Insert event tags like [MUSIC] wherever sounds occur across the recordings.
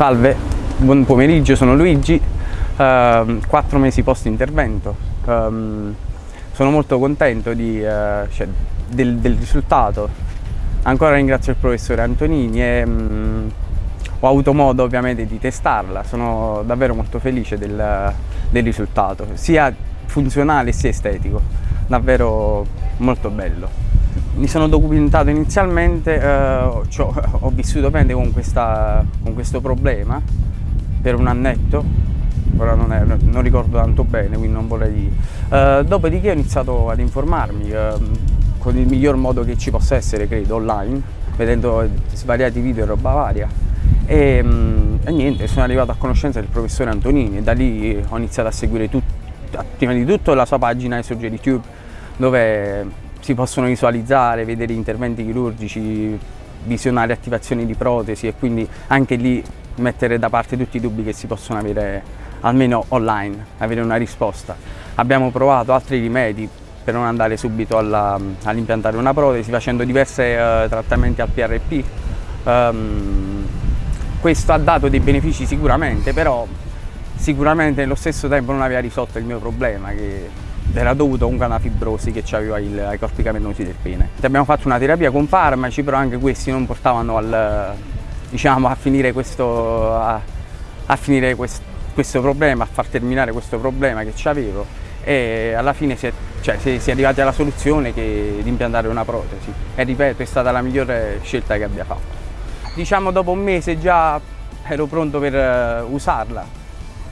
Salve, buon pomeriggio, sono Luigi, uh, quattro mesi post intervento. Um, sono molto contento di, uh, cioè, del, del, risultato. Ancora ringrazio il professore Antonini e um, ho avuto modo ovviamente di testarla, sono davvero molto felice del, del risultato, sia funzionale sia estetico, davvero molto bello. Mi sono documentato inizialmente, eh, cioè, [LAUGHS] ho vissuto bene con, questa, con, questo problema per un annetto, ora non, è, non ricordo tanto bene, quindi non vorrei dire. Eh, dopodiché ho iniziato ad informarmi eh, con il miglior modo che ci possa essere, credo, online, vedendo svariati video e roba varia. E, mm, e, niente, sono arrivato a conoscenza del professore Antonini e da lì ho iniziato a seguire tut, prima di tutto la sua pagina Esoge YouTube dove si possono visualizzare, vedere interventi chirurgici, visionare attivazioni di protesi e quindi anche lì mettere da parte tutti i dubbi che si possono avere almeno online, avere una risposta. Abbiamo provato altri rimedi per non andare subito all'impiantare all una protesi facendo diversi uh, trattamenti al PRP. Um, ehm, questo ha dato dei benefici sicuramente, però sicuramente nello stesso tempo non aveva risolto il mio problema che era dovuto comunque a una fibrosi che aveva il, ai corpi cavernosi del pene. Abbiamo fatto una terapia con farmaci, però anche questi non portavano al, diciamo, a finire, questo, a, a finire quest, questo problema, a far terminare questo problema che avevo e alla fine si è, cioè, si, si è arrivati alla soluzione che, di impiantare una protesi e ripeto è stata la migliore scelta che abbia fatto. Diciamo dopo un mese già ero pronto per uh, usarla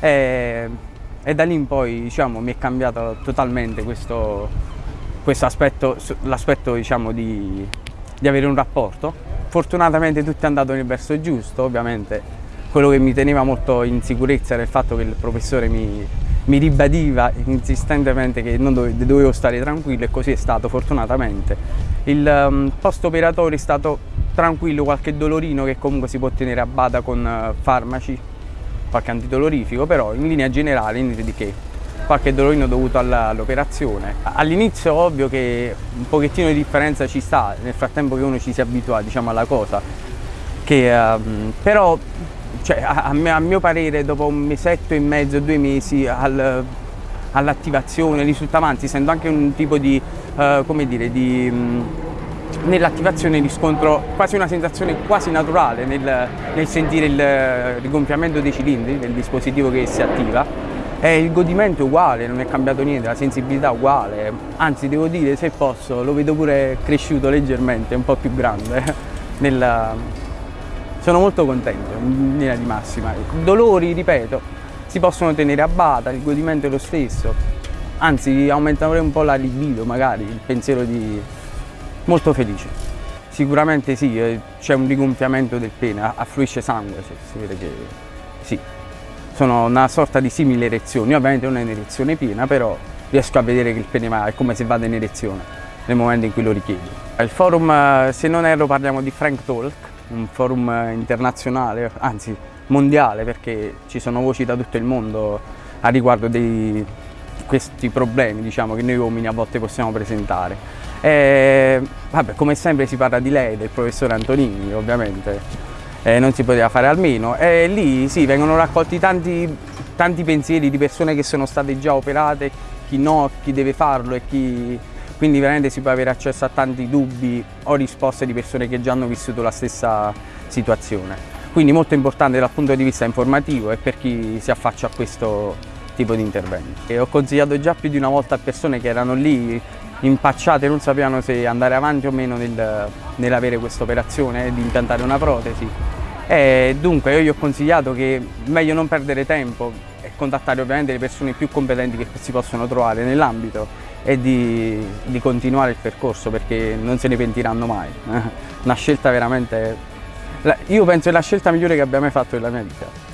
e e da lì in poi diciamo, mi è cambiato totalmente questo, questo aspetto, l'aspetto diciamo, di, di avere un rapporto. Fortunatamente tutto è andato nel verso giusto, ovviamente quello che mi teneva molto in sicurezza era il fatto che il professore mi, mi ribadiva insistentemente che dove, dovevo stare tranquillo e così è stato fortunatamente. Il um, post operatorio è stato tranquillo, qualche dolorino che comunque si può tenere a bada con uh, farmaci qualche antidolorifico, però in linea generale niente di che, qualche dolorino dovuto all'operazione. All'inizio ovvio che un pochettino di differenza ci sta, nel frattempo che uno ci si abitua diciamo, alla cosa, che, um, però cioè, a, a, mio parere dopo un mesetto e mezzo, due mesi al, all'attivazione risultava, anzi essendo anche un tipo di, uh, come dire, di um, nell'attivazione riscontro quasi una sensazione quasi naturale nel, nel sentire il rigonfiamento dei cilindri del dispositivo che si attiva e il godimento è uguale, non è cambiato niente, la sensibilità è uguale, anzi devo dire se posso lo vedo pure cresciuto leggermente, un po' più grande. [LAUGHS] Nella... Sono molto contento in linea di massima. Dolori, ripeto, si possono tenere a bada, il godimento è lo stesso, anzi aumentare un po' la libido magari, il pensiero di molto felice. Sicuramente sì, eh, c'è un rigonfiamento del pene, affluisce sangue, si vede che sì. Sono una sorta di simile erezioni, ovviamente non è un'erezione piena, però riesco a vedere che il pene va, è come se vada in erezione nel momento in cui lo richiede. Il forum, eh, se non erro, parliamo di Frank Talk, un forum eh, internazionale, anzi mondiale, perché ci sono voci da tutto il mondo a riguardo di questi problemi diciamo, che noi uomini a volte possiamo presentare. E, vabbè, come sempre si parla di lei, del professore Antonini ovviamente, eh, non si poteva fare almeno e lì sì, vengono raccolti tanti, tanti pensieri di persone che sono state già operate, chi no, chi deve farlo e chi... Quindi veramente si può avere accesso a tanti dubbi o risposte di persone che già hanno vissuto la stessa situazione. Quindi molto importante dal punto di vista informativo e per chi si affaccia a questo tipo di intervento. E ho consigliato già più di una volta a persone che erano lì impacciate non sapevano se andare avanti o meno nel, nell'avere questa operazione eh, di impiantare una protesi. E dunque io gli ho consigliato che meglio non perdere tempo e contattare ovviamente le persone più competenti che si possono trovare nell'ambito e di, di, continuare il percorso perché non se ne pentiranno mai una scelta veramente io penso è la scelta migliore che abbia mai fatto nella mia vita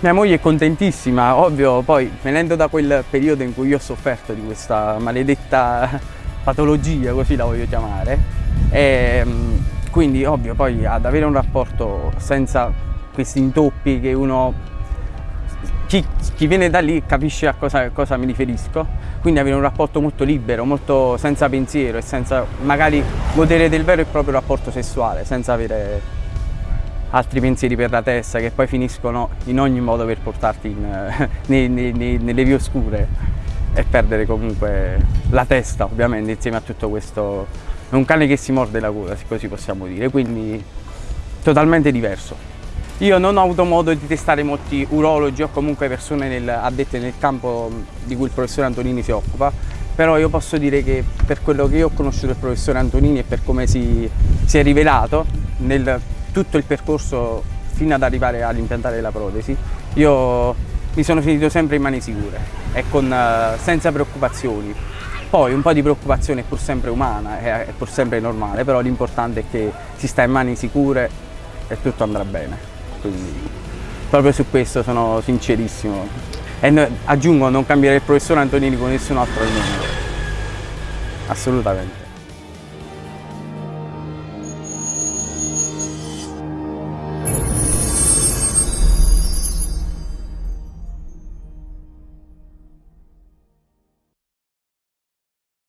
mia moglie è contentissima, ovvio poi venendo da quel periodo in cui io ho sofferto di questa maledetta patologia, così la voglio chiamare, e, ehm, quindi ovvio poi ad avere un rapporto senza questi intoppi che uno, chi, chi viene da lì capisce a cosa, a cosa mi riferisco, quindi avere un rapporto molto libero, molto senza pensiero e senza magari godere del vero e proprio rapporto sessuale, senza avere altri pensieri per la testa che poi finiscono in ogni modo per portarti in, [LAUGHS] nei, nei, nei, nelle vie oscure e perdere comunque la testa ovviamente insieme a tutto questo. È un cane che si morde la coda se così possiamo dire quindi totalmente diverso. Io non ho avuto modo di testare molti urologi o comunque persone nel, addette nel campo di cui il professore Antonini si occupa però io posso dire che per quello che io ho conosciuto il professore Antonini e per come si, si è rivelato nel tutto il percorso fino ad arrivare all'impiantare la protesi, io mi sono sentito sempre in mani sicure e con, uh, senza preoccupazioni. Poi un po' di preoccupazione è pur sempre umana, è, pur sempre normale, però l'importante è che si sta in mani sicure e tutto andrà bene. Quindi proprio su questo sono sincerissimo. E aggiungo, non cambierei il professore Antonini con nessun altro al mondo. Assolutamente.